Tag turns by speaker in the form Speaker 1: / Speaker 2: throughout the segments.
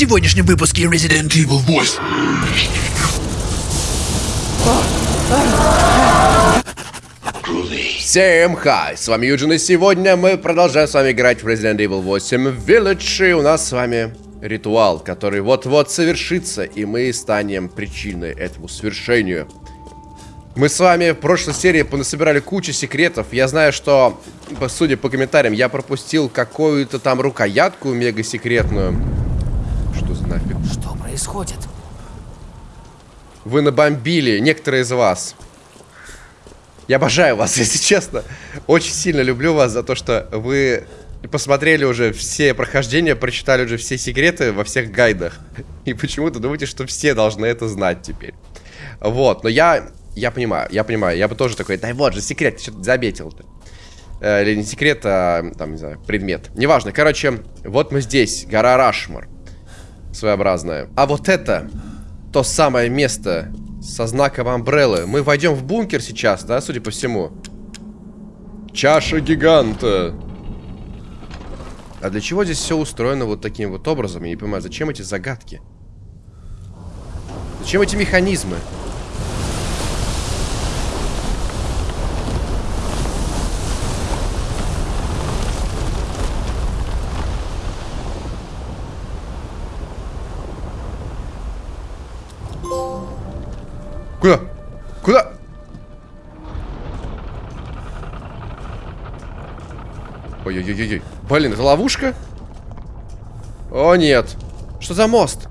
Speaker 1: сегодняшнем выпуске Resident Evil 8.
Speaker 2: Всем хай, с вами Юджин, и сегодня мы продолжаем с вами играть в Resident Evil 8 Village, и у нас с вами ритуал, который вот-вот совершится, и мы станем причиной этому свершению. Мы с вами в прошлой серии понасобирали кучу секретов. Я знаю, что, судя по комментариям, я пропустил какую-то там рукоятку мега секретную. Нафиг?
Speaker 3: Что происходит?
Speaker 2: Вы набомбили, некоторые из вас. Я обожаю вас, если честно. Очень сильно люблю вас за то, что вы посмотрели уже все прохождения, прочитали уже все секреты во всех гайдах. И почему-то думаете, что все должны это знать теперь. Вот, но я я понимаю, я понимаю. Я бы тоже такой, дай вот же секрет, ты что-то заметил-то. Э, или не секрет, а, там, не знаю, предмет. Неважно. Короче, вот мы здесь, гора Рашмар. Своеобразная. А вот это, то самое место со знаком Амбреллы. Мы войдем в бункер сейчас, да, судя по всему. Чаша гиганта. А для чего здесь все устроено вот таким вот образом? Я не понимаю, зачем эти загадки? Зачем эти механизмы? Куда? Куда? Ой-ой-ой-ой. Блин, это ловушка? О, нет. Что за мост?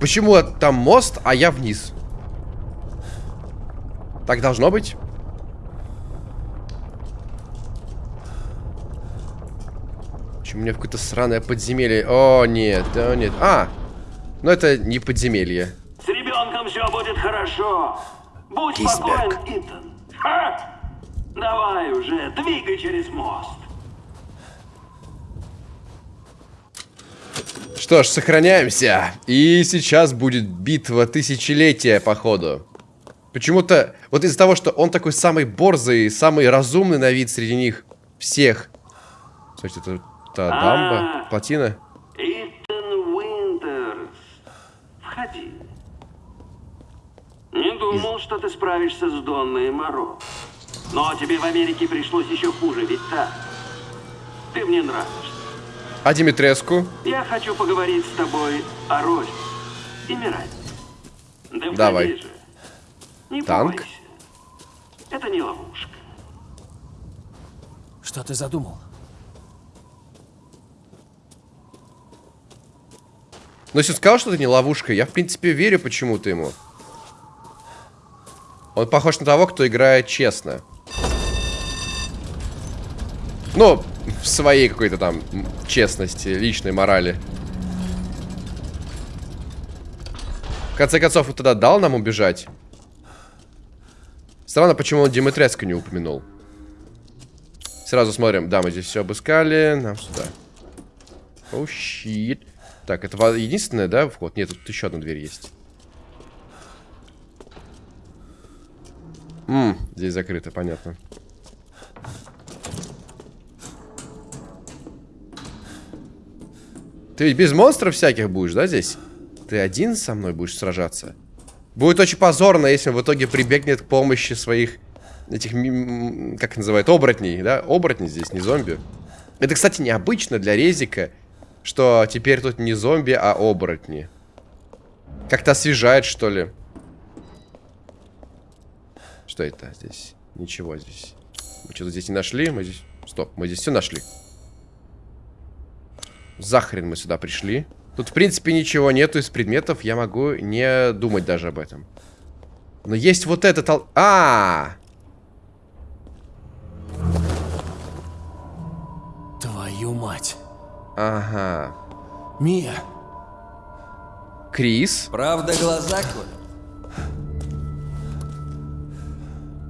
Speaker 2: Почему там мост, а я вниз? Так должно быть? Почему у меня какое-то сраное подземелье? О, нет, да нет. А, ну это не подземелье
Speaker 4: ребенком все будет хорошо. Будь
Speaker 1: Кисбек.
Speaker 4: спокоен, Итан. Ха! Давай уже, двигай через мост.
Speaker 2: Что ж, сохраняемся. И сейчас будет битва тысячелетия, походу. Почему-то, вот из-за того, что он такой самый борзый, самый разумный на вид среди них всех. Слушайте, это, дамба,
Speaker 4: А.
Speaker 2: плотина.
Speaker 4: Итан Уинтерс. Входи. Не думал, что ты справишься с Донной Моро. Но тебе в Америке пришлось еще хуже, ведь так? Ты мне нравишься.
Speaker 2: А Димитреску?
Speaker 4: Я хочу поговорить с тобой о Розе и Миранде. Да
Speaker 2: Давай.
Speaker 4: же. Не
Speaker 2: Танк?
Speaker 4: бойся. Это не ловушка.
Speaker 3: Что ты задумал?
Speaker 2: Но если он сказал, что это не ловушка, я в принципе верю почему-то ему. Он похож на того, кто играет честно. Ну, в своей какой-то там честности, личной морали. В конце концов, он тогда дал нам убежать. Странно, почему он Димитреску не упомянул. Сразу смотрим. Да, мы здесь все обыскали. Нам сюда. О, щит. Так, это единственное, да, вход? Нет, тут еще одна дверь есть. М, здесь закрыто, понятно. Ты ведь без монстров всяких будешь, да, здесь? Ты один со мной будешь сражаться? Будет очень позорно, если он в итоге прибегнет к помощи своих этих, как называют, оборотней, да? Оборотни здесь, не зомби. Это, кстати, необычно для Резика, что теперь тут не зомби, а оборотни. Как-то освежает, что ли. Что это здесь? Ничего здесь. Мы что-то здесь не нашли. Мы здесь... Стоп, мы здесь все нашли. Захрен мы сюда пришли. Тут, в принципе, ничего нету из предметов. Я могу не думать даже об этом. Но есть вот этот... ал- А,
Speaker 3: Твою мать.
Speaker 2: Ага.
Speaker 3: Мия,
Speaker 2: Крис.
Speaker 5: Правда, глаза колят?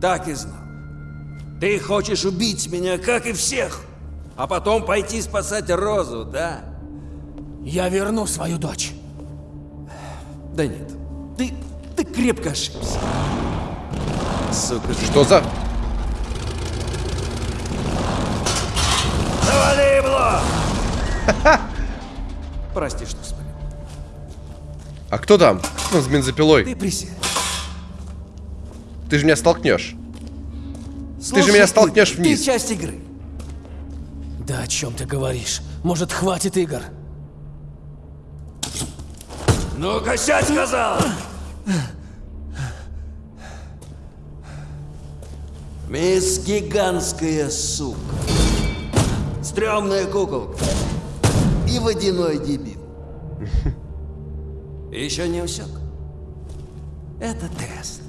Speaker 5: Так и знал. Ты хочешь убить меня, как и всех, а потом пойти спасать Розу, да?
Speaker 3: я верну свою дочь.
Speaker 5: Да нет, ты, ты крепко ошибся. Сука, ты
Speaker 2: Что за...
Speaker 5: Завали его!
Speaker 4: Прости, что спалил.
Speaker 2: А кто там? Кто с бензопилой?
Speaker 4: Ты присядь.
Speaker 2: Ты же меня столкнешь.
Speaker 4: Слушай,
Speaker 2: меня столкнешь
Speaker 4: Игорь,
Speaker 2: вниз.
Speaker 4: Ты часть игры.
Speaker 3: Да о чем ты говоришь? Может, хватит игр?
Speaker 4: Ну-ка, сядь, сказал! Мисс Гигантская сука. Стрёмная куколка. И водяной дебил. Еще не усек. Это тест.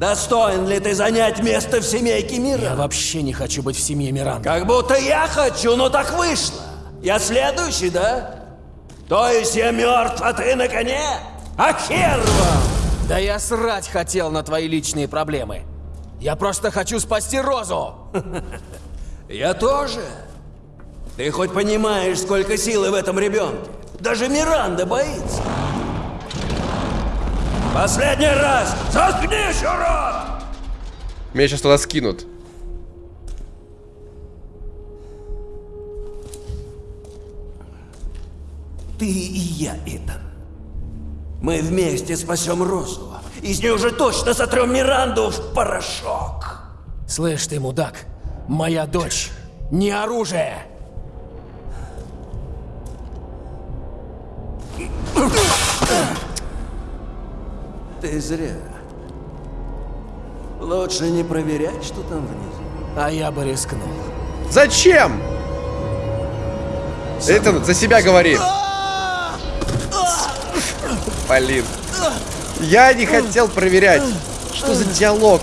Speaker 4: Достоин ли ты занять место в семейке
Speaker 3: Я
Speaker 4: мира?
Speaker 3: вообще не хочу быть в семье Миранда.
Speaker 4: Как будто я хочу, но так вышло. Я следующий, да? То есть я мертв, а ты на коне? А хер вам!
Speaker 3: Да я срать хотел на твои личные проблемы. Я просто хочу спасти Розу.
Speaker 4: Я тоже. Ты хоть понимаешь, сколько силы в этом ребенке? Даже Миранда боится. Последний раз! Заткнись, урод!
Speaker 2: Меня сейчас туда скинут.
Speaker 4: Ты и я, Итан. Мы вместе спасем Розу. И с ней уже точно сотрем Миранду в порошок.
Speaker 3: Слышь ты, мудак, моя дочь не оружие.
Speaker 4: Ты зря. Лучше не проверять, что там внизу.
Speaker 3: А я бы рискнул.
Speaker 2: Зачем? Это за себя говори. Блин. Я не хотел проверять. Что за диалог?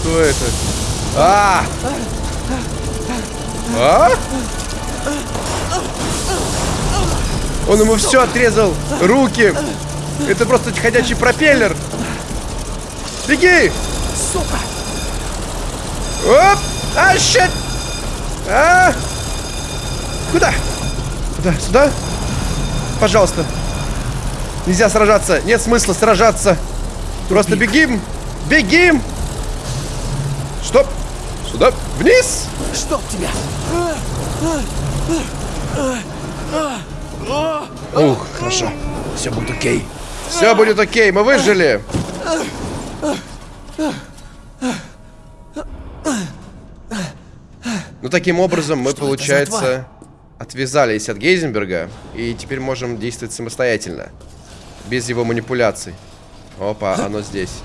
Speaker 2: Что это? А! А? Он ему все отрезал. Руки. Это просто ходячий пропеллер. Беги!
Speaker 3: Сука!
Speaker 2: Оп! А, щет! А! Куда? Куда? Сюда? Пожалуйста. Нельзя сражаться. Нет смысла сражаться. Просто бегим. Бегим. Стоп. Сюда. Вниз.
Speaker 3: Чтоб тебя!
Speaker 2: Ух, хорошо. Все будет окей. Все будет окей. Мы выжили. Ну, таким образом, мы,
Speaker 3: Что
Speaker 2: получается, отвязались от Гейзенберга и теперь можем действовать самостоятельно. Без его манипуляций. Опа, оно здесь.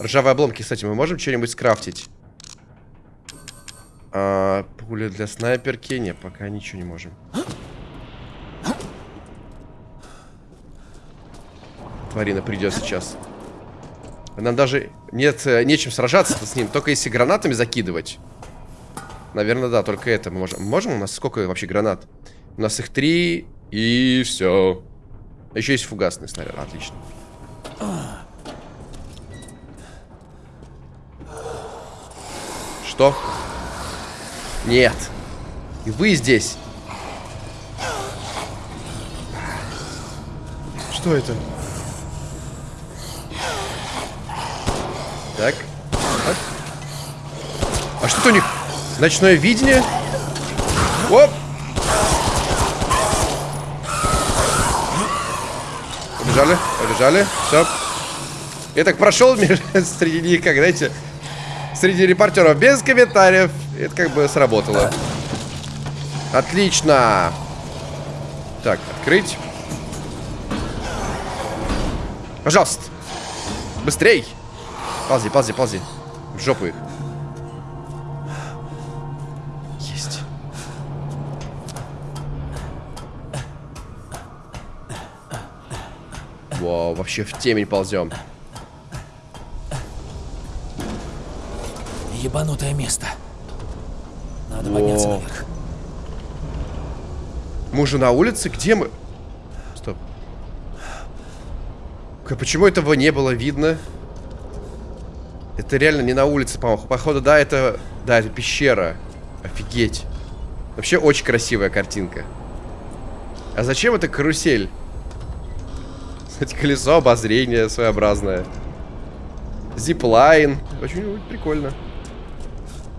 Speaker 2: Ржавые обломки, кстати, мы можем что-нибудь скрафтить? А, пули для снайперки? Не, пока ничего не можем. Тварина придет сейчас. Нам даже нет, э, нечем сражаться с ним, только если гранатами закидывать. Наверное, да, только это мы можем. Можем? У нас сколько вообще гранат? У нас их три, и все. Еще есть фугасный снаряд, отлично. Что? Нет. И вы здесь. Что это? Так. Так. А что у них? Ночное видение? Оп! Побежали, побежали. Все. Я так прошел среди них, как, знаете, среди репортеров без комментариев. Это как бы сработало. Отлично. Так, открыть. Пожалуйста. Быстрей. Ползи, ползи, ползи. В жопу их. Есть. Вау, вообще в темень ползем.
Speaker 3: Ебанутое место. Надо подняться
Speaker 2: О.
Speaker 3: наверх.
Speaker 2: Мы уже на улице? Где мы? Стоп. Почему этого не было видно? Это реально не на улице, по-моему. Походу, да, это... Да, это пещера. Офигеть. Вообще очень красивая картинка. А зачем это карусель? Кстати, колесо обозрения своеобразное. Зиплайн. Очень прикольно.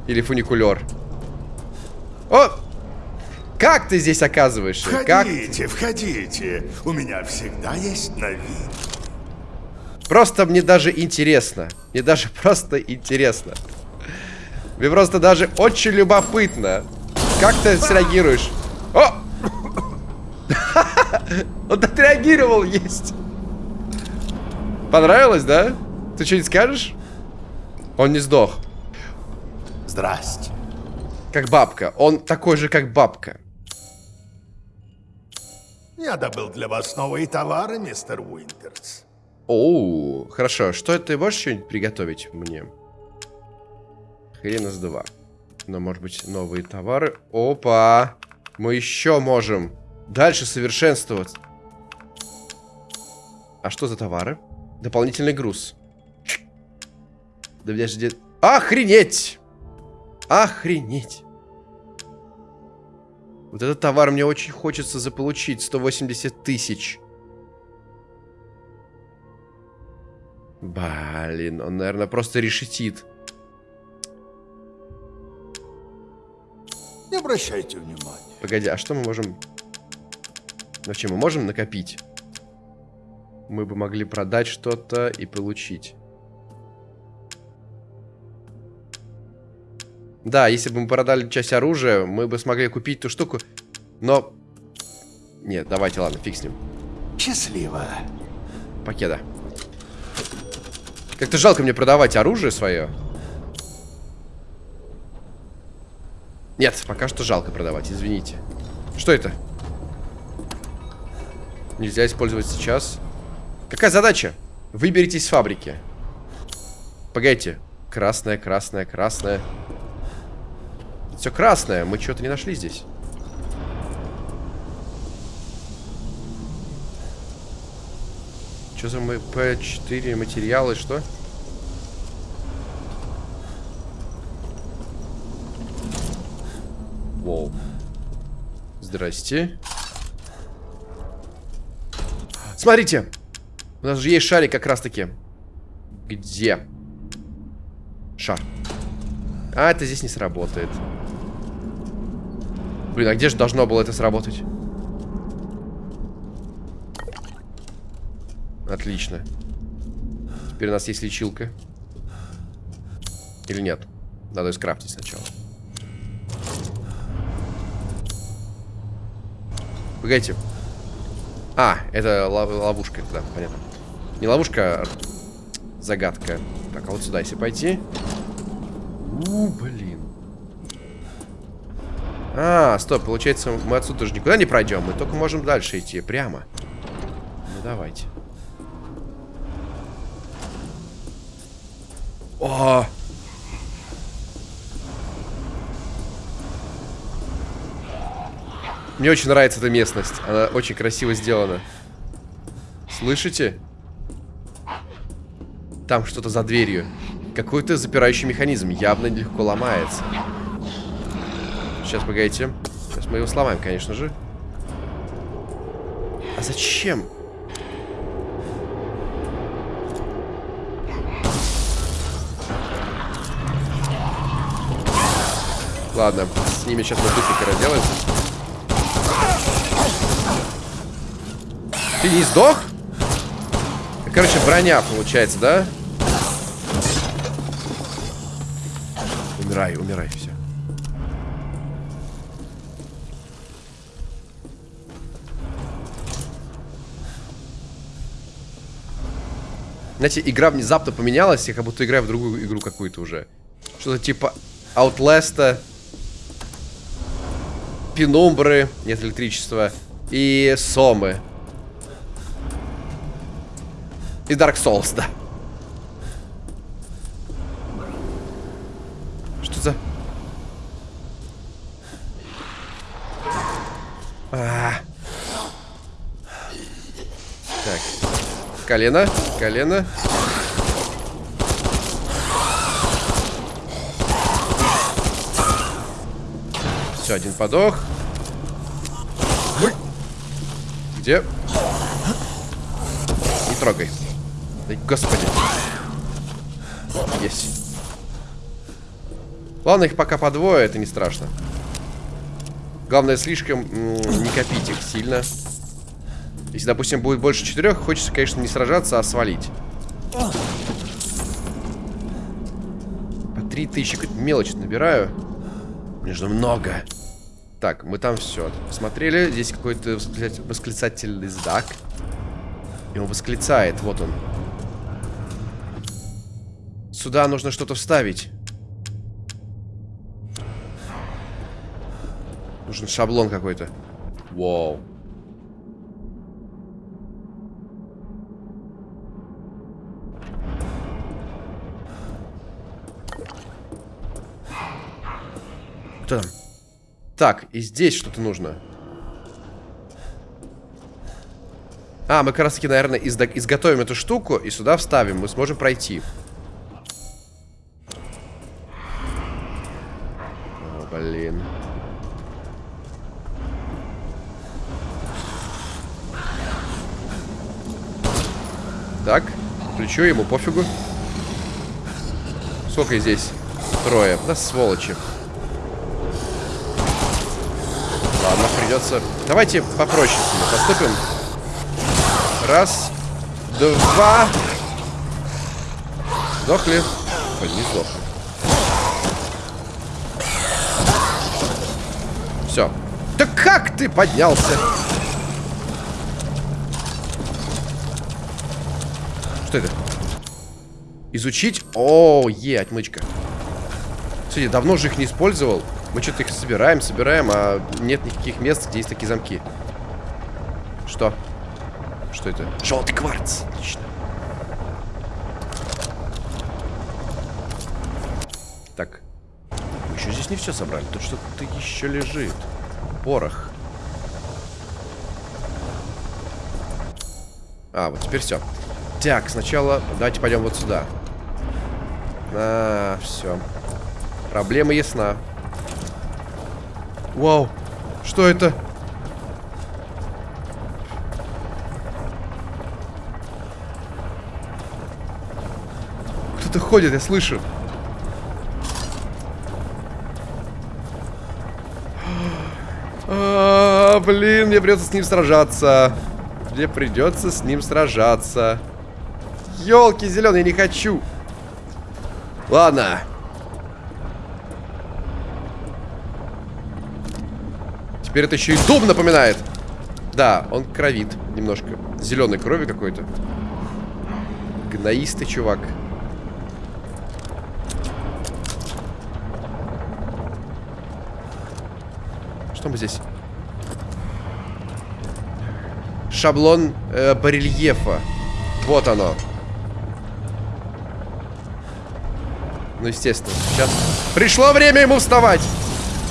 Speaker 2: Или фуникулер. О! Как ты здесь оказываешься? Как?
Speaker 1: Входите, входите. У меня всегда есть новинки.
Speaker 2: Просто мне даже интересно. Мне даже просто интересно. Мне просто даже очень любопытно. Как ты среагируешь? О! Он отреагировал, есть. Понравилось, да? Ты что-нибудь скажешь? Он не сдох.
Speaker 1: Здрасте.
Speaker 2: Как бабка. Он такой же, как бабка.
Speaker 1: Я добыл для вас новые товары, мистер Уинтерс.
Speaker 2: Оу, хорошо. Что ты можешь что-нибудь приготовить мне? Хрена с два. Но, может быть, новые товары. Опа! Мы еще можем дальше совершенствовать. А что за товары? Дополнительный груз. Да подожди. Охренеть! Охренеть! Вот этот товар мне очень хочется заполучить. 180 тысяч. Блин, он, наверное, просто решетит.
Speaker 1: Не обращайте внимания.
Speaker 2: Погоди, а что мы можем... Вообще, мы можем накопить? Мы бы могли продать что-то и получить. Да, если бы мы продали часть оружия, мы бы смогли купить ту штуку. Но... Нет, давайте, ладно, фиг с ним.
Speaker 1: Счастливо.
Speaker 2: Покеда. Как-то жалко мне продавать оружие свое. Нет, пока что жалко продавать, извините. Что это? Нельзя использовать сейчас. Какая задача? Выберитесь с фабрики. Погодите. Красная, красная, красная. Все красное. Мы что-то не нашли здесь. Что за МП4 материалы, что? Воу. Здрасте. Смотрите. У нас же есть шарик как раз-таки. Где? Шар. А, это здесь не сработает. Блин, а где же должно было это сработать? Отлично. Теперь у нас есть лечилка. Или нет? Надо ее скрафтить сначала. Погодите. А, это лов ловушка, да, понятно. Не ловушка, а загадка. Так, а вот сюда, если пойти. У, блин. А, стоп, получается, мы отсюда даже никуда не пройдем. Мы только можем дальше идти, прямо. Ну, давайте. О! Мне очень нравится эта местность. Она очень красиво сделана. Слышите? Там что-то за дверью. Какой-то запирающий механизм. Явно легко ломается. Сейчас, погодите. Сейчас мы его сломаем, конечно же. А зачем? Ладно, с ними сейчас мы быстренько разделаемся. Ты не сдох? Короче, броня получается, да? Умирай, умирай, Знаете, игра внезапно поменялась, я как будто играю в другую игру какую-то уже. Что-то типа Outlast, Пенумбры, нет электричества, и Сомы. И Dark Souls, да. Что за... А -а -а. Колено, колено. Все, один подох. Где? Не трогай. Да, господи. Есть. Ладно, их пока по двое, это не страшно. Главное, слишком не копить их сильно. Если, допустим, будет больше четырех, хочется, конечно, не сражаться, а свалить. По три тысячи, какую-то мелочь набираю. Нужно много. Так, мы там все посмотрели. Здесь какой-то восклицатель- восклицательный знак. И он восклицает, вот он. Сюда нужно что-то вставить. Нужен шаблон какой-то. Вау. Там? Так, и здесь что-то нужно. А, мы как раз таки, наверное, изда- изготовим эту штуку и сюда вставим. Мы сможем пройти. О, блин. Так, включу ему, пофигу. Сколько здесь? Трое. Да сволочи. Ладно, придется... Давайте попроще с ними поступим. Раз, два. Сдохли. Ой, не сдохли. Все. Да как ты поднялся? Что это? Изучить? О, е, отмычка. Кстати, давно же их не использовал. Мы что-то их собираем, собираем, а нет никаких мест, где есть такие замки. Что? Что это? Желтый кварц. Отлично. Так. Мы еще здесь не все собрали. Тут что-то еще лежит. Порох. А, вот теперь все. Так, сначала давайте пойдем вот сюда. А, все. Проблема ясна. Вау. Что это? Кто-то ходит, я слышу. А, блин, мне придется с ним сражаться. Мне придется с ним сражаться. Елки зеленые, не хочу. Ладно. Теперь это еще и дом напоминает. Да, он кровит немножко. Зеленой крови какой-то. Гноистый чувак. Что мы здесь? Шаблон э, барельефа. Вот оно. Ну, естественно, сейчас пришло время ему вставать.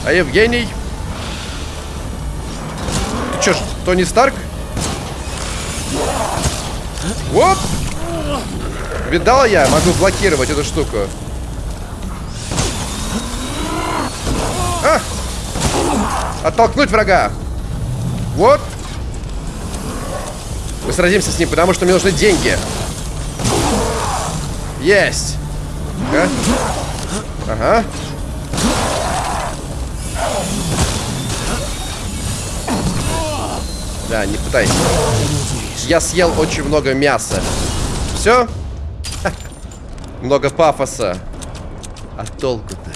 Speaker 2: А Евгений... Тони Старк? Вот! Видала я? Могу блокировать эту штуку. А! Оттолкнуть врага. Вот. Мы сразимся с ним, потому что мне нужны деньги. Есть. Ага. Ага. Да, не пытайся. Я съел очень много мяса. Все? Много пафоса. А толку-то?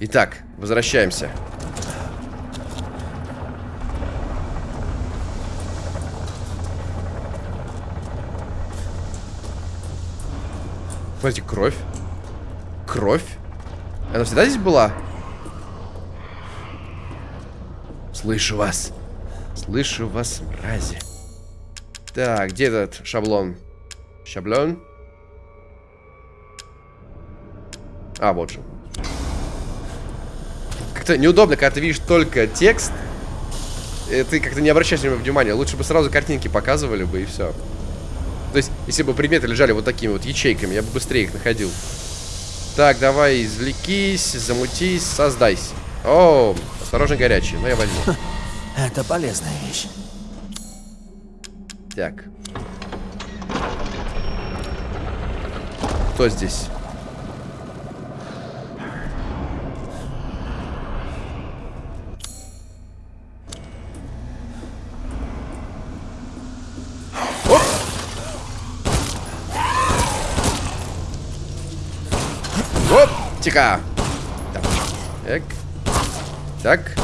Speaker 2: Итак, возвращаемся. Смотрите, кровь. Кровь? Она всегда здесь была? Слышу вас. Слышу вас, мрази. Так, где этот шаблон? Шаблон? А, вот же. Как-то неудобно, когда ты видишь только текст. И ты как-то не обращаешь на него внимания. Лучше бы сразу картинки показывали бы и все. То есть, если бы предметы лежали вот такими вот ячейками, я бы быстрее их находил. Так, давай, извлекись, замутись, создайся. О, осторожно, горячий. Ну, я возьму.
Speaker 3: Это полезная вещь.
Speaker 2: Так. Кто здесь? Оп! Оп! Тика! Так. Так.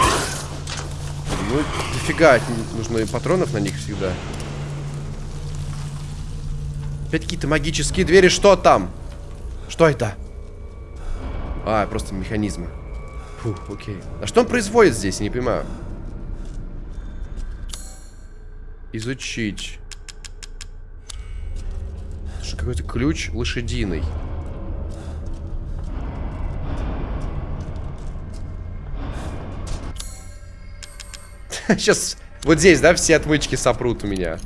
Speaker 2: Ну, дофига нужно и патронов на них всегда. Опять какие-то магические двери. Что там? Что это? А, просто механизмы. Фу, окей. А что он производит здесь? Не понимаю. Изучить. Какой-то ключ лошадиный. Сейчас вот здесь, да, все отмычки сопрут у меня.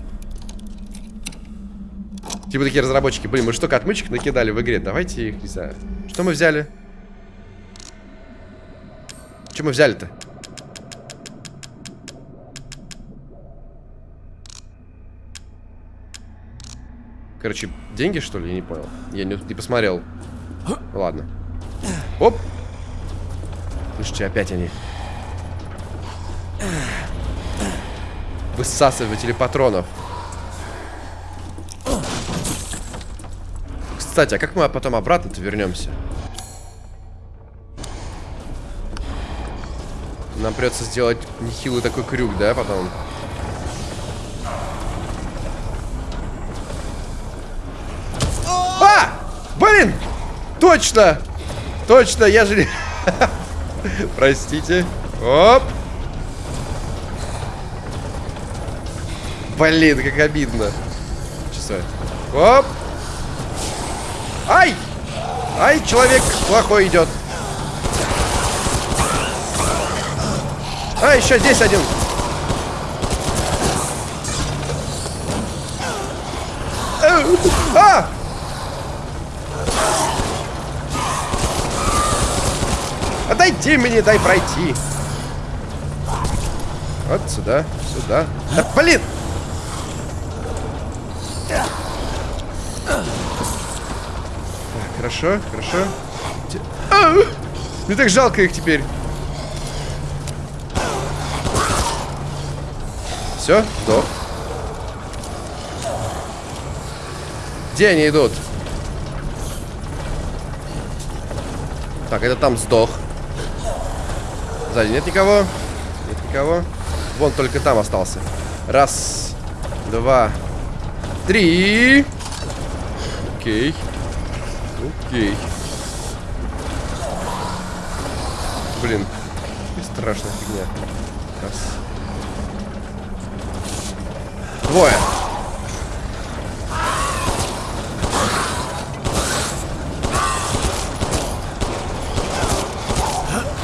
Speaker 2: Типа такие разработчики. Блин, мы же только отмычек накидали в игре. Давайте их, не знаю. Что мы взяли? Что мы взяли-то? Короче, деньги, что ли? Я не понял. Я не, не посмотрел. Ладно. Оп! Слушайте, опять они. Высасыватели патронов. Кстати, а как мы потом обратно-то вернемся? Нам придется сделать нехилый такой крюк, да, потом? А! Блин! Точно! Точно, я же... Простите. Оп! Блин, как обидно. Часовой. Оп! Ай! Ай, человек плохой идет. А, еще здесь один. А! Отойди мне, дай пройти. Вот сюда, сюда. Да, блин! Хорошо, хорошо. А! Мне так жалко их теперь. Все, сдох. Где они идут? Так, это там сдох. Сзади нет никого? Нет никого. Вон только там остался. Раз, два, три. Окей. Окей. Блин. Страшная фигня. Раз. Двое.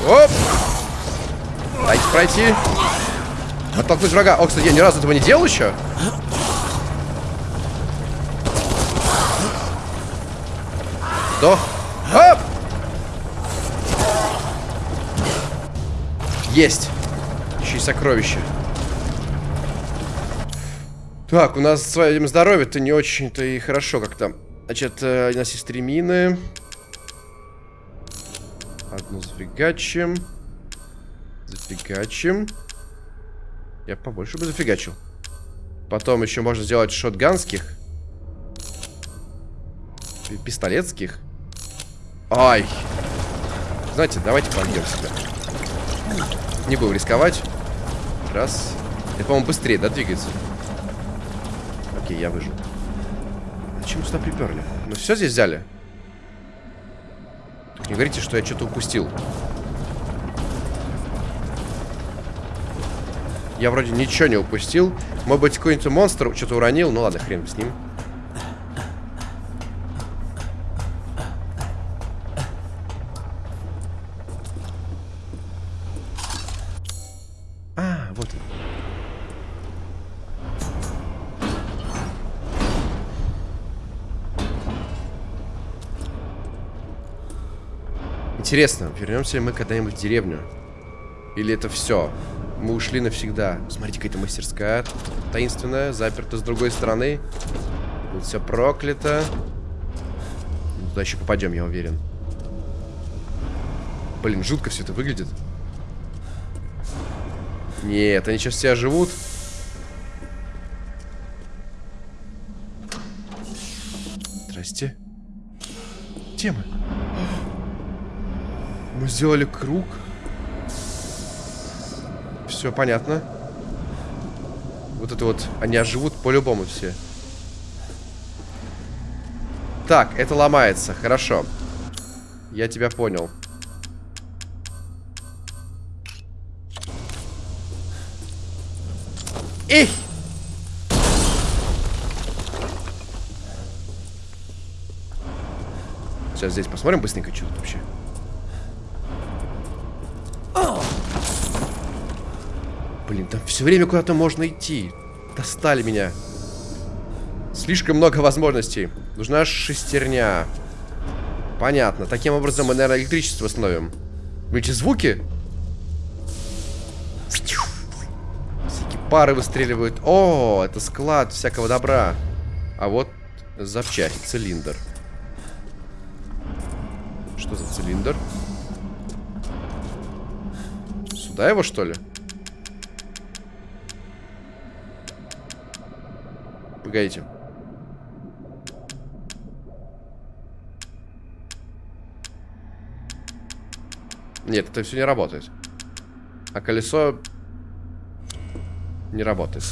Speaker 2: Оп! Дайте пройти. Оттолкнуть врага. О, кстати, я ни разу этого не делал еще. Сдох. Оп! Есть. Еще и сокровище. Так, у нас с своим здоровье-то не очень-то и хорошо как-то. Значит, э, у нас есть три мины. Одну зафигачим. Зафигачим. Я побольше бы зафигачил. Потом еще можно сделать шотганских. Пистолетских. Ай. Знаете, давайте побьем себя. Не будем рисковать. Раз. Это, по-моему, быстрее, да, двигается? Окей, я выжил. Зачем сюда приперли? Мы все здесь взяли? Не говорите, что я что-то упустил. Я вроде ничего не упустил. Может быть, какой-нибудь монстр что-то уронил. Ну ладно, хрен с ним. А, вот он. Интересно, вернемся ли мы когда-нибудь в деревню? Или это все? Мы ушли навсегда. Смотрите, какая-то мастерская таинственная, заперта с другой стороны. Тут все проклято. Туда еще попадем, я уверен. Блин, жутко все это выглядит. Нет, они сейчас все живут. Здрасте. Где мы? Мы сделали круг. Все понятно. Вот это вот, они оживут по-любому все. Так, это ломается, хорошо. Я тебя понял. Эй! Сейчас здесь посмотрим быстренько, что тут вообще. Блин, там все время куда-то можно идти. Достали меня. Слишком много возможностей. Нужна шестерня. Понятно. Таким образом мы, наверное, электричество восстановим. Эти звуки? Всякие пары выстреливают. О, это склад всякого добра. А вот запчасть, цилиндр. Что за цилиндр? Сюда его, что ли? Погодите. Нет, это все не работает. А колесо не работает.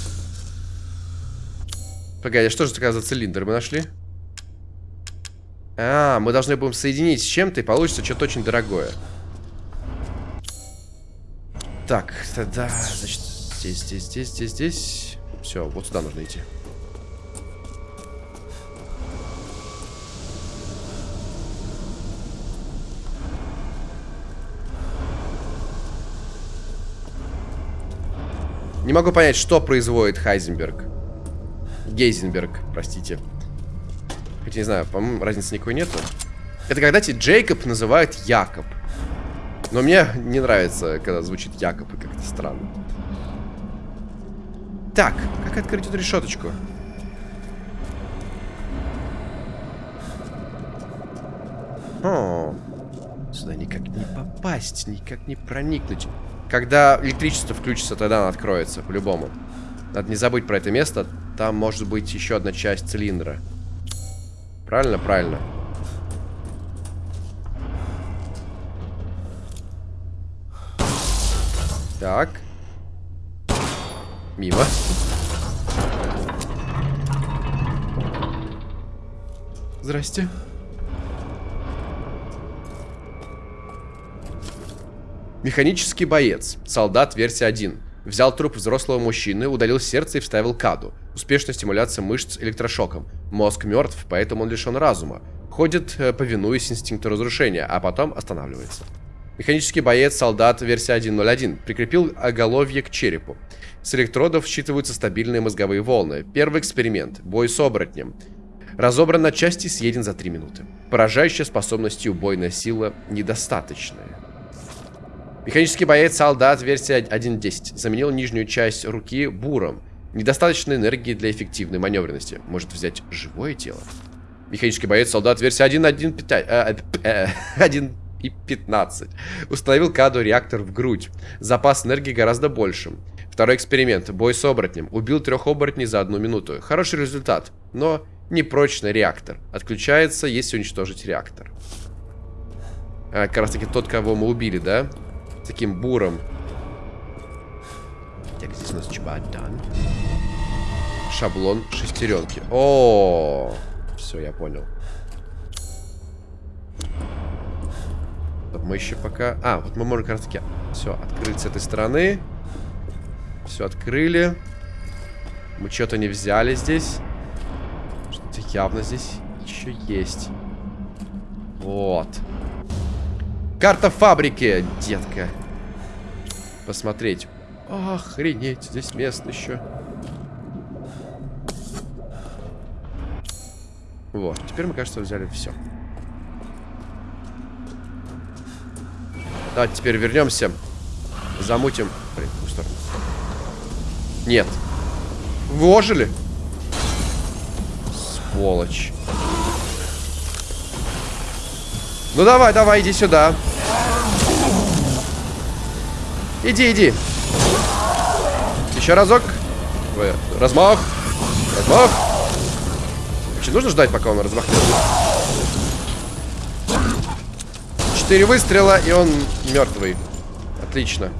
Speaker 2: Погоди, что же такое за цилиндр мы нашли? А, мы должны будем соединить с чем-то, и получится что-то очень дорогое. Так, тогда, значит, здесь, здесь, здесь, здесь, здесь. Все, вот сюда нужно идти. Не могу понять, что производит Хайзенберг. Гейзенберг, простите. Хотя не знаю, по-моему, разницы никакой нету. Это когда тебе Джейкоб называют Якоб. Но мне не нравится, когда звучит Якоб, и как-то странно. Так, как открыть эту решеточку? О, сюда никак не попасть, никак не проникнуть. Когда электричество включится, тогда оно откроется, по-любому. Надо не забыть про это место. Там может быть еще одна часть цилиндра. Правильно? Правильно. Так. Мимо. Здрасте. Механический боец. Солдат версия 1. Взял труп взрослого мужчины, удалил сердце и вставил каду. Успешная стимуляция мышц электрошоком. Мозг мертв, поэтому он лишен разума. Ходит, э, повинуясь инстинкту разрушения, а потом останавливается. Механический боец, солдат, версия 1.0.1. Прикрепил оголовье к черепу. С электродов считываются стабильные мозговые волны. Первый эксперимент. Бой с оборотнем. Разобран на части, съеден за 3 минуты. Поражающая способность и убойная сила недостаточная. Механический боец солдат версия 1.10 заменил нижнюю часть руки буром. Недостаточно энергии для эффективной маневренности. Может взять живое тело? Механический боец солдат версия 1.15. Установил каду реактор в грудь. Запас энергии гораздо большим. Второй эксперимент. Бой с оборотнем. Убил трех оборотней за одну минуту. Хороший результат, но непрочный реактор. Отключается, если уничтожить реактор. А, как раз таки тот, кого мы убили, да? Таким буром. Так, здесь у нас чемодан. Шаблон шестеренки. О, все, я понял. Мы еще пока... А, вот мы можем как раз таки... Все, открыть с этой стороны. Все, открыли. Мы что-то не взяли здесь. Что-то явно здесь еще есть. Вот. Карта фабрики, детка. Посмотреть. Охренеть, здесь мест еще. Вот, теперь мы, кажется, взяли все. Давайте теперь вернемся. Замутим. Блин, в сторону. Нет. Вы ожили? Сволочь. Ну давай, давай, иди сюда. Иди, иди. Еще разок. Ой, Размах. Размах. Вообще нужно ждать, пока он размахнется. Четыре выстрела, и он мертвый. Отлично.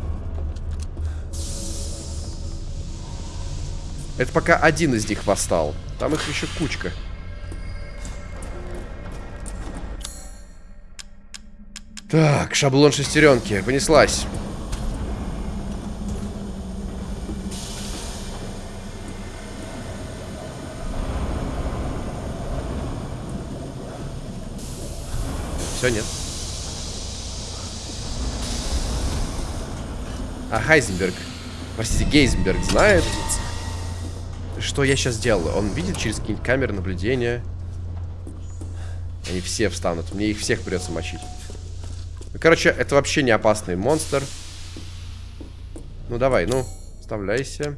Speaker 2: Это пока один из них восстал. Там их еще кучка. Так, шаблон шестеренки. Понеслась. Все, нет. А Хайзенберг, простите, Гейзенберг знает, что я сейчас делаю. Он видит через какие-нибудь камеры наблюдения. Они все встанут. Мне их всех придется мочить. Ну, короче, это вообще не опасный монстр. Ну, давай, ну, вставляйся.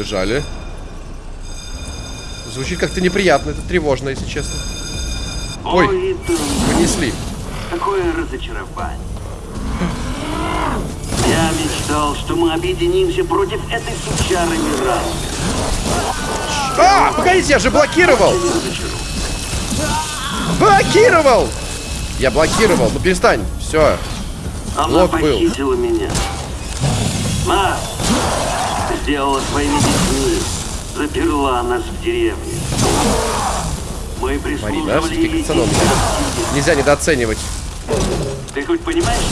Speaker 2: Бежали. Звучит как-то неприятно, это тревожно, если честно. Ой. Понесли.
Speaker 4: какое разочарование. Я мечтал, что мы объединимся против этой сучары Мираны.
Speaker 2: А, погодите, я же блокировал! Блокировал! Я блокировал, ну перестань, все.
Speaker 4: Она
Speaker 2: Лог был.
Speaker 4: меня. Ма, сделала своими детьми. Заперла нас в деревне. Мы
Speaker 2: Марина, все-таки нельзя недооценивать.
Speaker 4: Ты хоть понимаешь,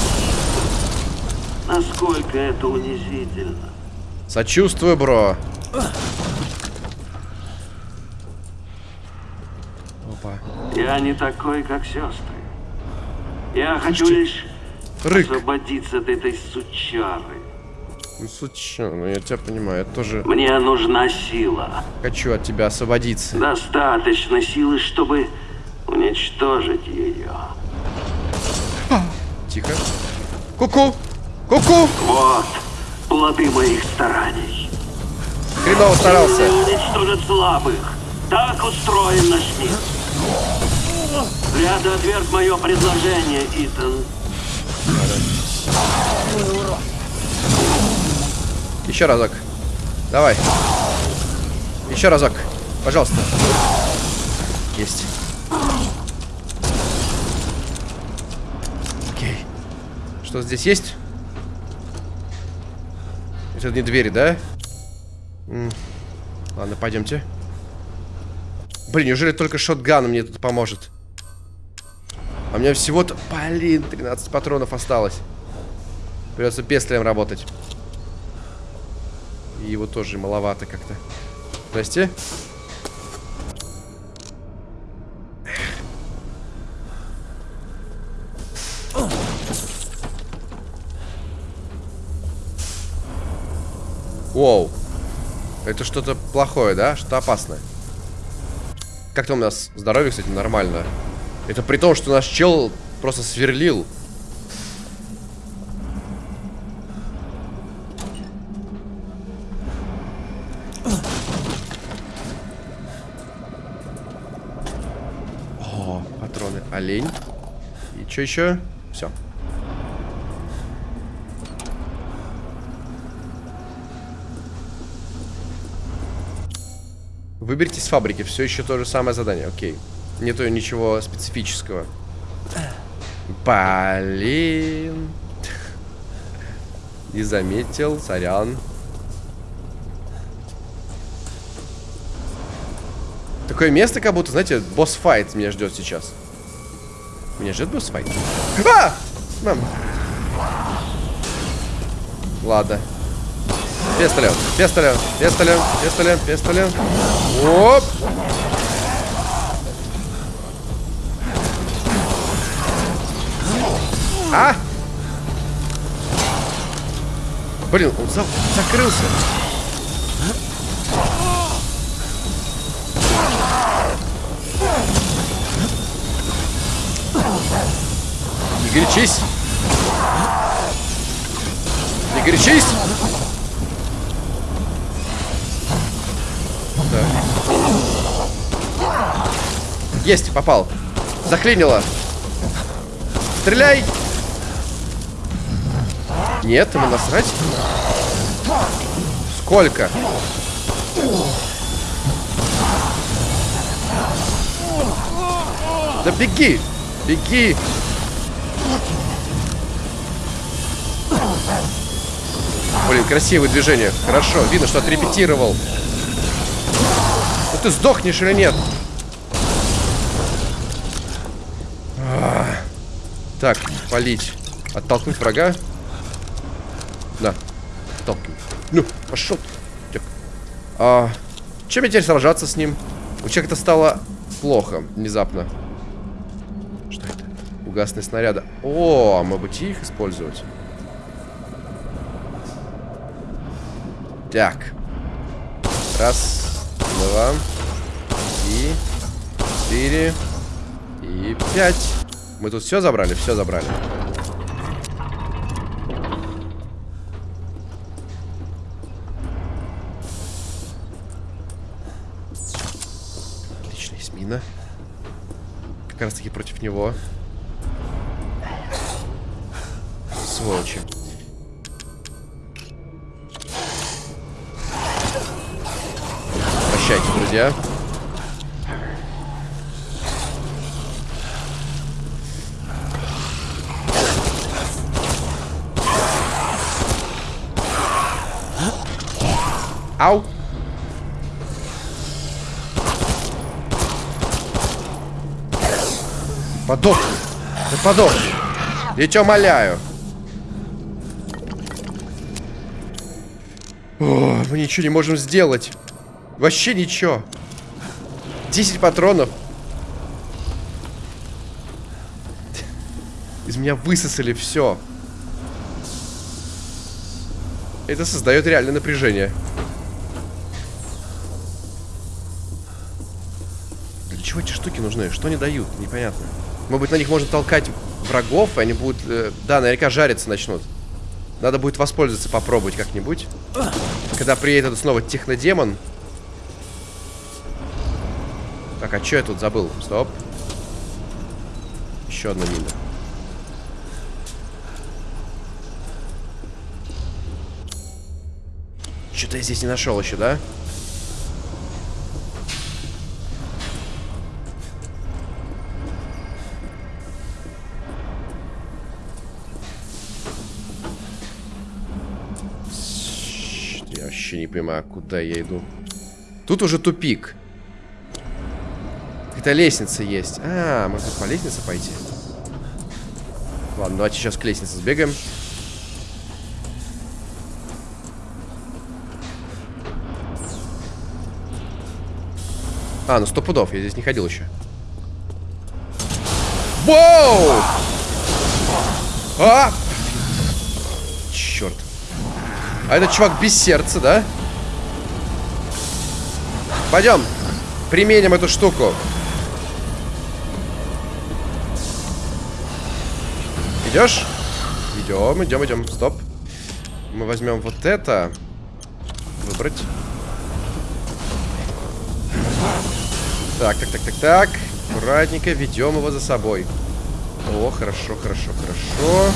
Speaker 4: насколько это унизительно?
Speaker 2: Сочувствую, бро. Опа.
Speaker 4: Я не такой, как сестры. Я хочу
Speaker 2: Слушайте,
Speaker 4: лишь
Speaker 2: Рык.
Speaker 4: освободиться от этой сучары.
Speaker 2: Ну, случайно, ну я тебя понимаю, я тоже
Speaker 4: Мне нужна сила.
Speaker 2: хочу от тебя освободиться.
Speaker 4: Достаточно силы, чтобы уничтожить ее.
Speaker 2: Тихо. Ку-ку! Ку-ку!
Speaker 4: Вот плоды моих стараний.
Speaker 2: Хреново старался.
Speaker 4: Сильные уничтожат слабых. Так устроен наш мир. Ты отверг мое предложение, Итан.
Speaker 2: Еще разок. Давай. Еще разок. Пожалуйста. Есть. Окей. Что здесь есть? Это не двери, да? Ладно, пойдемте. Блин, неужели только шотган мне тут поможет? А у меня всего-то... Блин, 13 патронов осталось. Придется песлем работать. Его тоже маловато как-то. Здрасте. Воу. Это что-то плохое, да? Что-то опасное. Как там у нас здоровье, кстати, нормально. Это при том, что наш чел просто сверлил. О, патроны. Олень. И что еще? Все. Выберите с фабрики. Все еще то же самое задание. Окей. Нету ничего специфического. Блин. Не заметил. Сорян. Такое место, как будто, знаете, босс-файт меня ждет сейчас. Меня ждет босс-файт? А! Мам. Ладно. Пистолет, пистолет, пистолет, пистолет, пистолет. Оп! А! Блин, он за- закрылся. Не горячись. горячись! Да. Есть, попал. Заклинило. Стреляй! Нет, ему насрать. Сколько? Да беги! Беги! Блин, красивое движение. Хорошо, видно, что отрепетировал. Ну ты сдохнешь или нет? А. Так, полить. Оттолкнуть врага. Да. Оттолкнуть. Ну, пошел. Так. А, чем мне теперь сражаться с ним? У человека-то стало плохо внезапно. Угасные снаряды. О, мы бы их использовать. Так. Раз, два, и четыре, и пять. Мы тут все забрали? Все забрали. Отлично, есть мина. Как раз таки против него. Сволочи. Прощайте, друзья. Ау. Подох. Ты подох. Я тебя умоляю. О, мы ничего не можем сделать. Вообще ничего. 10 патронов. Из меня высосали все. Это создает реальное напряжение. Для чего эти штуки нужны? Что они дают? Непонятно. Может быть, на них можно толкать врагов, и они будут... Э, да, наверняка жариться начнут. Надо будет воспользоваться, попробовать как-нибудь. Когда приедет снова технодемон. Так, а что я тут забыл? Стоп. Еще одна мина. Что-то я здесь не нашел еще, да? Я понимаю, куда я иду. Тут уже тупик. Какая-то лестница есть. А, можно по лестнице пойти. Ладно, давайте сейчас к лестнице сбегаем. А, ну сто пудов, я здесь не ходил еще. Воу! А! Черт. А этот чувак без сердца, да? Пойдем. Применим эту штуку. Идешь? Идем, идем, идем. Стоп. Мы возьмем вот это. Выбрать. Так, так, так, так, так. Аккуратненько ведем его за собой. О, хорошо, хорошо, хорошо.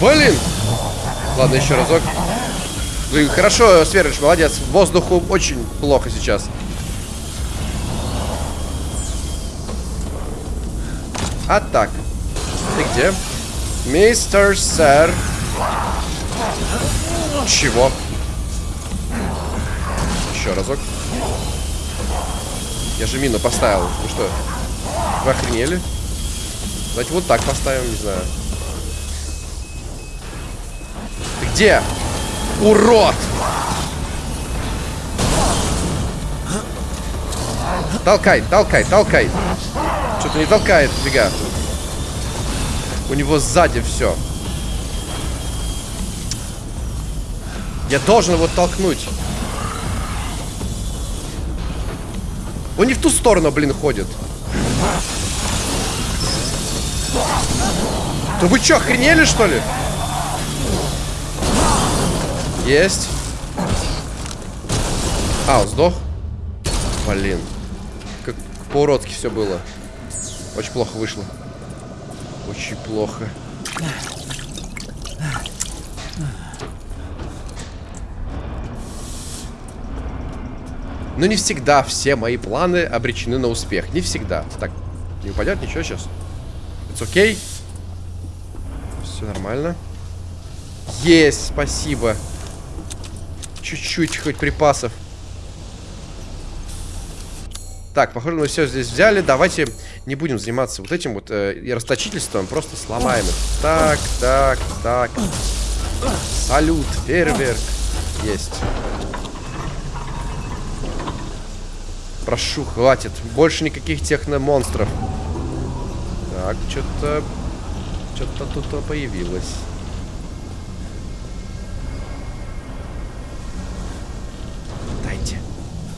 Speaker 2: Блин! Ладно, еще разок. Блин, хорошо, Сверыч, молодец. Воздуху очень плохо сейчас. А так. Ты где? Мистер Сэр. Чего? Еще разок. Я же мину поставил. Вы что? Вы охренели? Давайте вот так поставим, не знаю. Где? Урод! Толкай, толкай, толкай. Что-то не толкает, фига. У него сзади все. Я должен его толкнуть. Он не в ту сторону, блин, ходит. Да вы что, охренели, что ли? Есть. А, он сдох? Блин. Как по-уродски все было. Очень плохо вышло. Очень плохо. Но не всегда все мои планы обречены на успех. Не всегда. Так, не упадет ничего сейчас. It's okay. Все нормально. Есть, спасибо. Чуть-чуть хоть припасов. Так, похоже, мы все здесь взяли. Давайте не будем заниматься вот этим вот э, расточительством. Просто сломаем их. Так, так, так. Салют, фейерверк. Есть. Прошу, хватит. Больше никаких техномонстров. Так, что-то... Что-то тут появилось.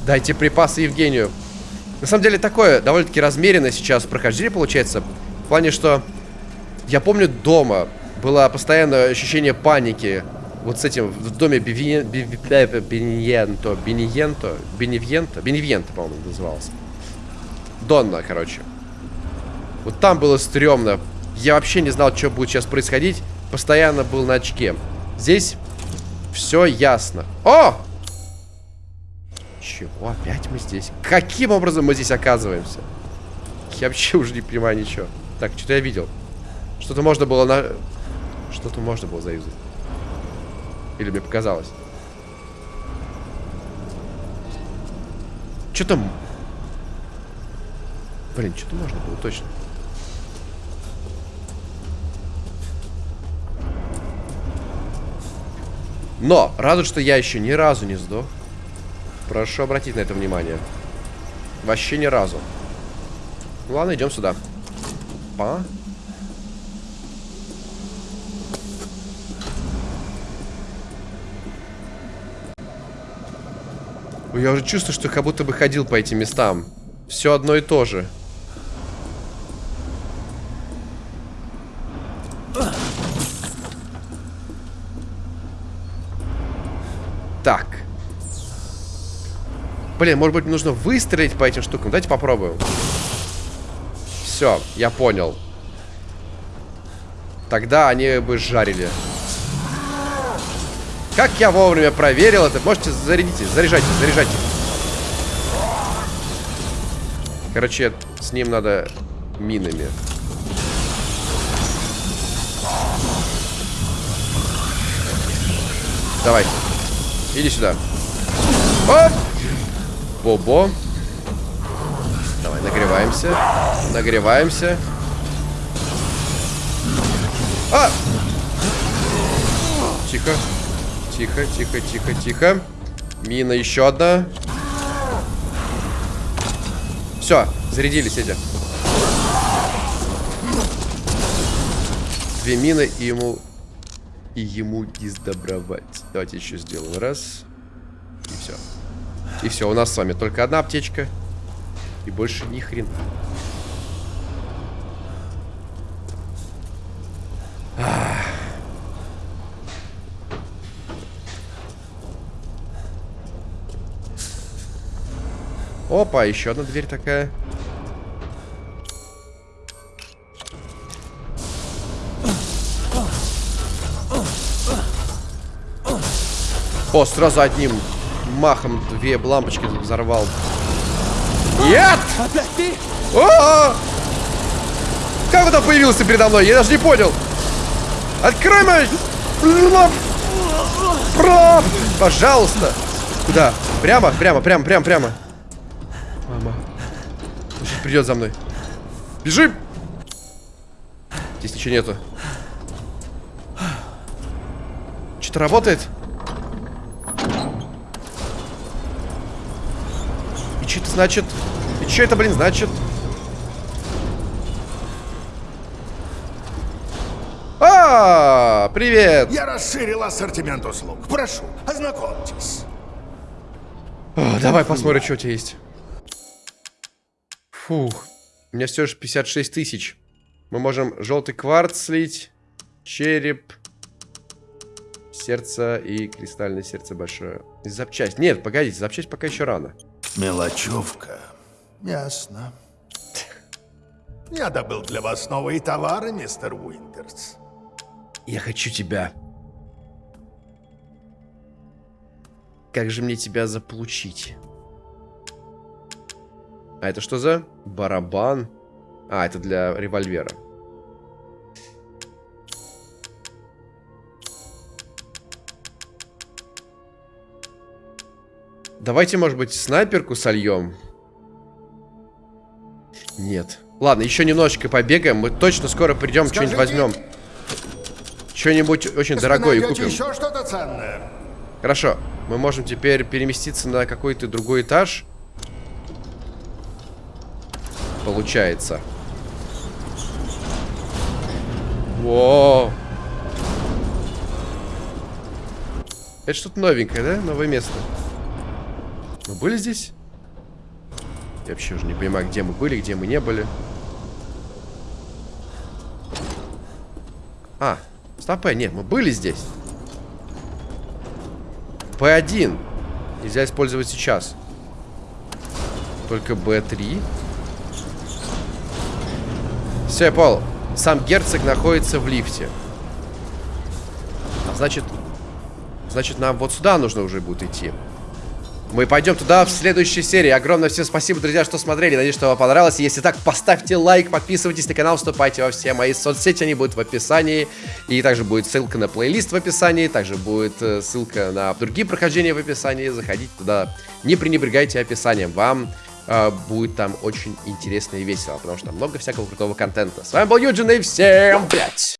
Speaker 2: Дайте припасы Евгению. На самом деле такое довольно-таки размеренное сейчас прохождение получается. В плане, что я помню дома было постоянное ощущение паники. Вот с этим в доме Беневьенто, Беневьенто, Беневьенто, Беневьенто, по-моему, назывался. Донна, короче. Вот там было стрёмно. Я вообще не знал, что будет сейчас происходить. Постоянно был на очке. Здесь все ясно. О! Чего? Опять мы здесь? Каким образом мы здесь оказываемся? Я вообще уже не понимаю ничего. Так, что-то я видел. Что-то можно было на... Что-то можно было заюзать. Или мне показалось? Что там? Блин, что-то можно было, точно. Но, радует, что я еще ни разу не сдох. Прошу обратить на это внимание. Вообще ни разу. Ну ладно, идем сюда. Па. Я уже чувствую, что как будто бы ходил по этим местам. Все одно и то же. Так. Блин, может быть, мне нужно выстрелить по этим штукам. Давайте попробуем. Все, я понял. Тогда они бы жарили. Как я вовремя проверил это? Можете зарядите, заряжайте, заряжайте. Короче, с ним надо минами. Давай. Иди сюда. Оп! Бобо. Давай, нагреваемся. Нагреваемся. А! Тихо. Тихо, тихо, тихо, тихо. Мина еще одна. Все, зарядились эти. Две мины и ему... И ему издобровать. Давайте еще сделаем. Раз. Все. И все, у нас с вами только одна аптечка. И больше ни хрена. Опа, еще одна дверь такая. О, сразу одним махом две лампочки взорвал. Нет!
Speaker 3: Опять ты?
Speaker 2: О -о -о! Как он там появился передо мной? Я даже не понял. Открой мой... Проб! Пожалуйста. Куда? Прямо, прямо, прямо, прямо, прямо. Мама. Придет за мной. Бежим! Здесь ничего нету. Что-то работает? Значит? И что это, блин, значит? А, привет!
Speaker 1: Я расширил ассортимент услуг. Прошу, ознакомьтесь.
Speaker 2: О, давай посмотрим, что у тебя есть. Фух. У меня все же 56 тысяч. Мы можем желтый кварц слить. череп, сердце и кристальное сердце большое. Запчасть. Нет, погодите, запчасть пока еще рано.
Speaker 1: Мелочевка. Ясно. Я добыл для вас новые товары, мистер Уинтерс.
Speaker 2: Я хочу тебя. Как же мне тебя заполучить? А это что за барабан? А, это для револьвера. Давайте, может быть, снайперку сольем? Нет. Ладно, еще немножечко побегаем. Мы точно скоро придем, что-нибудь возьмем. Что-нибудь очень дорогое купим.
Speaker 1: еще что-то ценное?
Speaker 2: Хорошо. Мы можем теперь переместиться на какой-то другой этаж. Получается. Во. Это что-то новенькое, да? Новое место. Были здесь? Я вообще уже не понимаю, где мы были, где мы не были. А, стоп, э, нет, мы были здесь. P1 нельзя использовать сейчас. Только B3. Все, я понял. Сам герцог находится в лифте. А значит... Значит, нам вот сюда нужно уже будет идти. Мы пойдем туда в следующей серии. Огромное всем спасибо, друзья, что смотрели. Надеюсь, что вам понравилось. Если так, поставьте лайк, подписывайтесь на канал, вступайте во все мои соцсети. Они будут в описании. И также будет ссылка на плейлист в описании. Также будет э, ссылка на другие прохождения в описании. Заходите туда. Не пренебрегайте описанием. Вам э, будет там очень интересно и весело. Потому что там много всякого крутого контента. С вами был Юджин и всем пять.